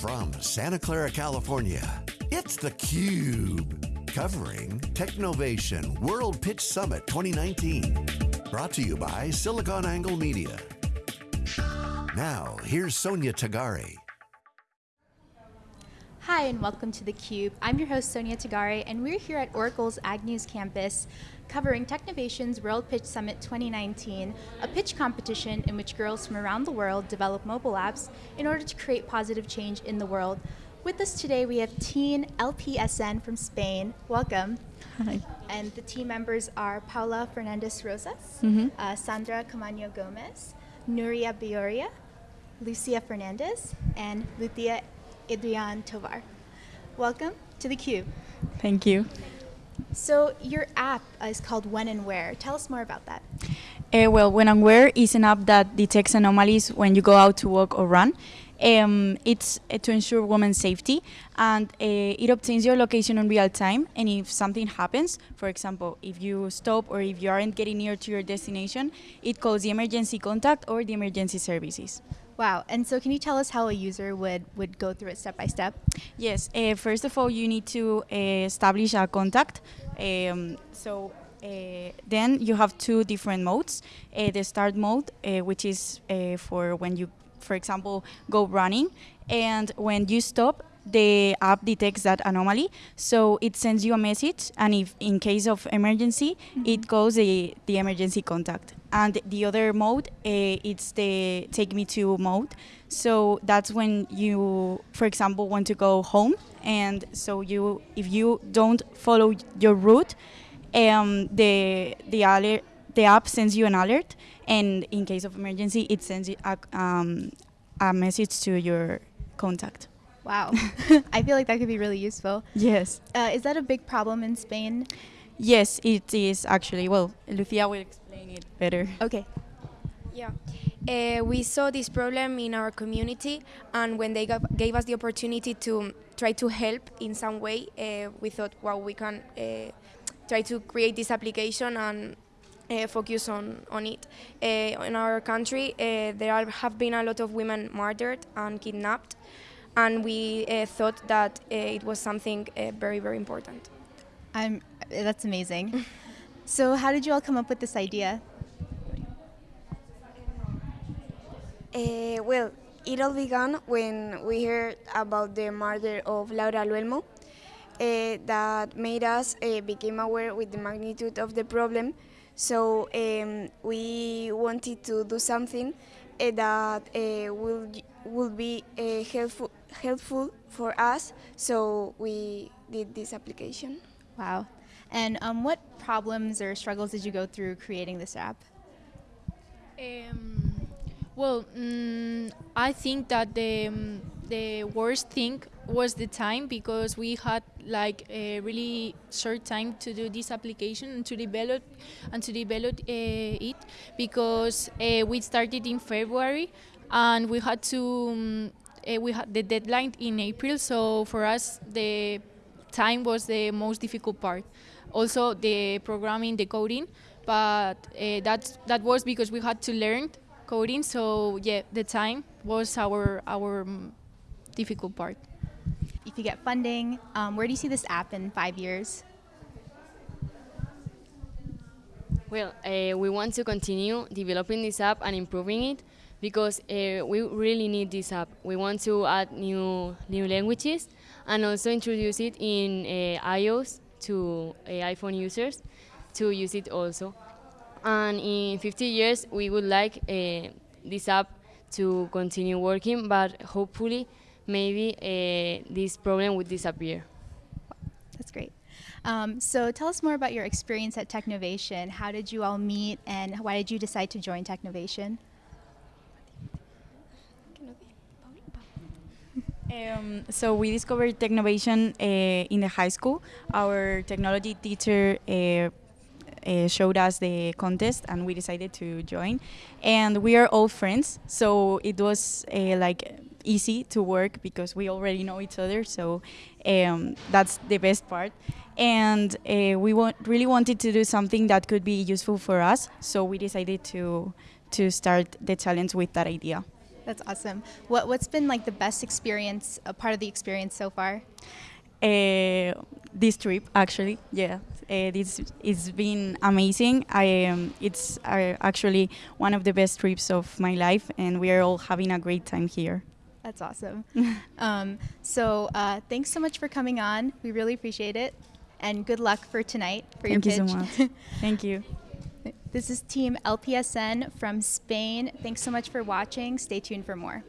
From Santa Clara, California, it's theCUBE. Covering Technovation World Pitch Summit 2019. Brought to you by SiliconANGLE Media. Now, here's Sonia Tagare. Hi, and welcome to theCUBE. I'm your host, Sonia Tagare, and we're here at Oracle's Agnews campus covering Technovation's World Pitch Summit 2019, a pitch competition in which girls from around the world develop mobile apps in order to create positive change in the world. With us today, we have Teen LPSN from Spain. Welcome. Hi. And the team members are Paula Fernandez Rosas, Mm-hmm. uh, Sandra Camaño Gomez, Nuria Bioria, Lucia Fernandez, and Lucia Adrian Tovar. Welcome to theCUBE. Thank you. So your app is called When and Where. Tell us more about that. Uh, well, When and Where is an app that detects anomalies when you go out to walk or run. Um, it's uh, to ensure women's safety and uh, it obtains your location in real time and if something happens, for example, if you stop or if you aren't getting near to your destination, it calls the emergency contact or the emergency services. Wow. And so can you tell us how a user would, would go through it step by step? Yes, uh, first of all, you need to uh, establish a contact. Um, so uh, then you have two different modes. Uh, the start mode, uh, which is uh, for when you, for example, go running, and when you stop, the app detects that anomaly, so it sends you a message, and if in case of emergency, it calls the, the emergency contact. And the other mode, uh, it's the take me to mode. So that's when you, for example, want to go home, and so you, if you don't follow your route, um, the the alert, the app sends you an alert, and in case of emergency, it sends you a, um, a message to your contact. Wow. I feel like that could be really useful. Yes. Uh, is that a big problem in Spain? Yes, it is actually. Well, Lucia will explain it better. Okay. Yeah. Uh, we saw this problem in our community, and when they gave, gave us the opportunity to try to help in some way, uh, we thought, wow, we can uh, try to create this application and uh, focus on, on it. Uh, in our country, uh, there are, have been a lot of women murdered and kidnapped, and we uh, thought that uh, it was something uh, very, very important. I'm, that's amazing. so how did you all come up with this idea? Uh, well, it all began when we heard about the murder of Laura Luelmo. Uh, that made us uh, become aware with the magnitude of the problem. So um, we wanted to do something uh, that uh, will will be uh, helpful helpful for us. So we did this application. Wow. And um, what problems or struggles did you go through creating this app? Um, well, mm, I think that the um, the worst thing was the time because we had like a really short time to do this application and to develop and to develop uh, it because uh, we started in February and we had to um, uh, we had the deadline in April. So for us, the time was the most difficult part. Also, the programming, the coding, but uh, that that was because we had to learn coding. So yeah, the time was our our difficult part. If you get funding, um, where do you see this app in five years? Well, uh, we want to continue developing this app and improving it because uh, we really need this app. We want to add new new languages and also introduce it in uh, iOS to uh, iPhone users to use it also. And in 50 years, we would like uh, this app to continue working, but hopefully, maybe uh, this problem would disappear. That's great. Um, so tell us more about your experience at Technovation. How did you all meet and why did you decide to join Technovation? Um, so we discovered Technovation uh, in the high school. Our technology teacher uh, uh, showed us the contest, and we decided to join. And we are all friends, so it was uh, like easy to work because we already know each other. So um, that's the best part. And uh, we want, really wanted to do something that could be useful for us, so we decided to to start the challenge with that idea. That's awesome. What what's been like the best experience, a part of the experience so far? Uh, this trip, actually, yeah, uh, this it's been amazing. I um, it's uh, actually one of the best trips of my life, and we are all having a great time here. That's awesome. um, so uh, thanks so much for coming on. We really appreciate it, and good luck for tonight for Thank your you pitch. so much. Thank you. This is Team LPSN from Spain. Thanks so much for watching. Stay tuned for more.